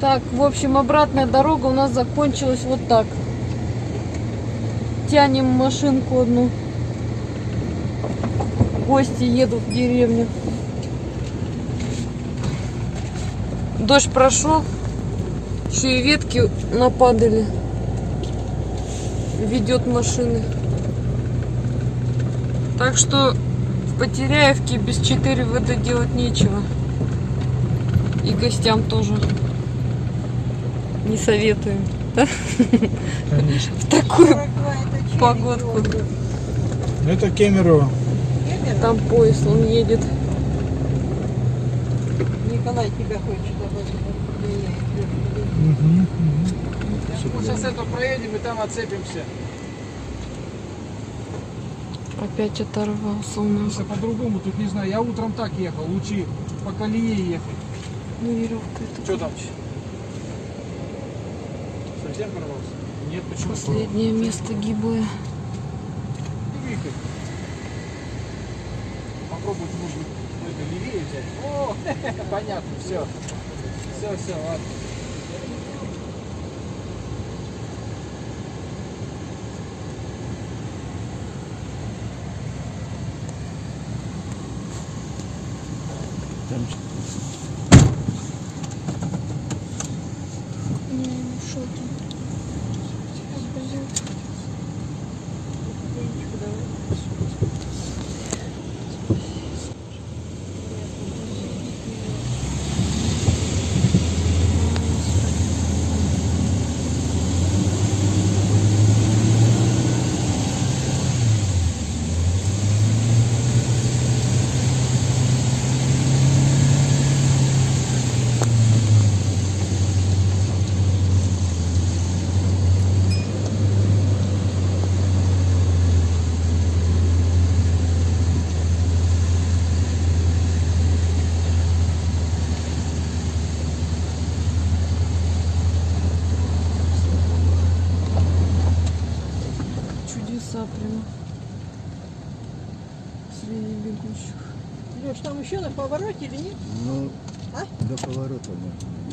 Так, в общем, обратная дорога у нас закончилась вот так. Тянем машинку одну. Гости едут в деревню. Дождь прошел. Еще и ветки нападали. Ведет машины. Так что в Потеряевке без 4 ВД делать нечего. И гостям тоже не советуем. Да? Конечно. В такую погодку. Это Кемерово. Там поезд, он едет. Николай тебя хочет мгм. Мы сейчас это проедем и там отцепимся. Опять оторвался у нас. По-другому, тут не знаю. Я утром так ехал, лучи по колее ехать. Ну, веревка это. Что там? Совсем порвался? Нет, почему? Последнее место гиблое. Двигай. Попробовать можно это левее взять. О, понятно, все. Все, все, ладно. Чудеса прям. Среди бегущих. Леш, там еще на повороте или нет? Ну, А? до поворота, да.